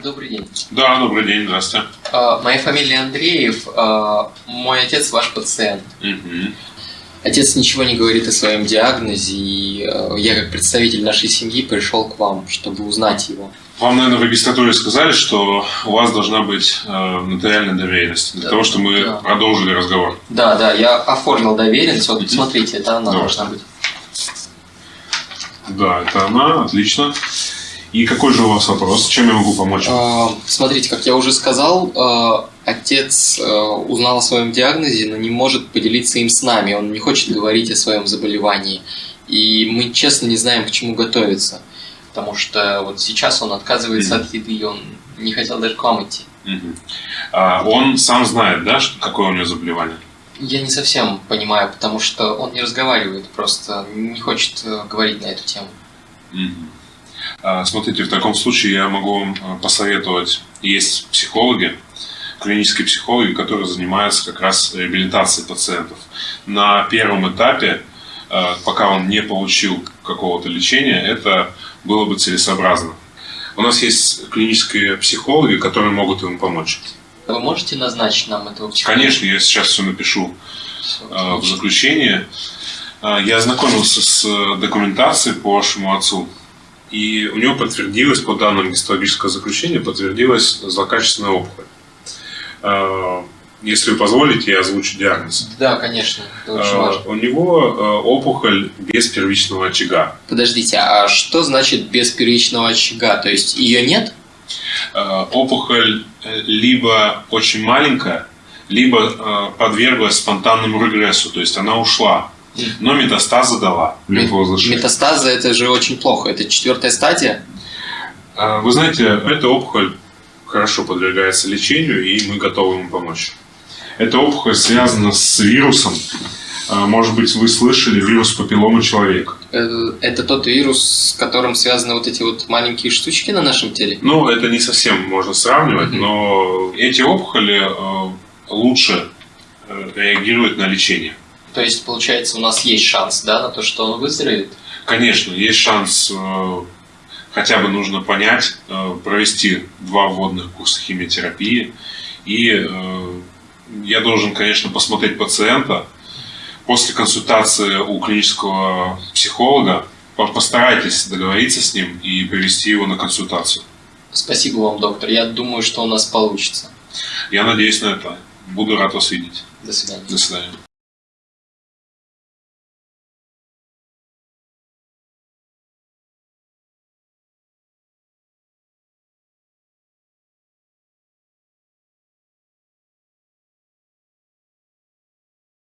Добрый день. Да, добрый день, здравствуйте. А, Моя фамилия Андреев. а, Мой отец ваш пациент. Мгм. Отец ничего не говорит о своем диагнозе, и а, я как представитель нашей семьи пришел к вам, чтобы узнать его. Вам, наверное, в регистратуре сказали, что у вас должна быть э, нотариальная доверенность, для Да. того, чтобы мы Да. продолжили разговор. Да, да, я оформил доверенность. Вот, Мгм. смотрите, это она Да. должна быть. Да, это она, отлично. И какой же у вас вопрос? Чем я могу помочь? А, Смотрите, как я уже сказал, а, отец а, узнал о своем диагнозе, но не может поделиться им с нами. Он не хочет говорить о своем заболевании. И мы честно не знаем, к чему готовиться. Потому что вот сейчас он отказывается Мгм. от еды, и он не хотел даже к вам идти. Мгм. А, он сам знает, да, что, какое у него заболевание? Я не совсем понимаю, потому что он не разговаривает, просто не хочет э, говорить на эту тему. Мгм. А, Смотрите, в таком случае я могу вам э, посоветовать. Есть психологи, клинические психологи, которые занимаются как раз реабилитацией пациентов. На первом этапе, э, пока он не получил какого-то лечения, это было бы целесообразно. У нас есть клинические психологи, которые могут ему помочь. Вы можете назначить нам этого психолога? Конечно, я сейчас все напишу Всё, э, в заключение. Я ознакомился с э, документацией по вашему отцу, и у него подтвердилось, по данным гистологического заключения, подтвердилась злокачественная опухоль. Э, Если вы позволите, я озвучу диагноз. Да, конечно, это очень Э, важно. У него э, опухоль без первичного очага. Подождите, а что значит без первичного очага? То есть ее нет? Опухоль э, либо очень маленькая, либо подверглась спонтанному регрессу, то есть она ушла, но метастазы дала. Метастазы это же очень плохо. Это четвертая стадия. А, Вы знаете, эта опухоль хорошо подвергается лечению, и мы готовы ему помочь. Эта опухоль связана с вирусом. А, Может быть, вы слышали вирус папилломы человека. Э, Это тот вирус, с которым связаны вот эти вот маленькие штучки на нашем теле. Ну, это не совсем можно сравнивать, но эти опухоли э, лучше э, реагируют на лечение. То есть, получается, у нас есть шанс, да, на то, что он выздоровеет? Конечно, есть шанс, э, хотя бы нужно понять, э, провести два вводных курса химиотерапии. И э, я должен, конечно, посмотреть пациента. После консультации у клинического психолога по- постарайтесь договориться с ним и привести его на консультацию. Спасибо вам, доктор. Я думаю, что у нас получится. Я надеюсь на это. Буду рад вас видеть. До свидания. До свидания.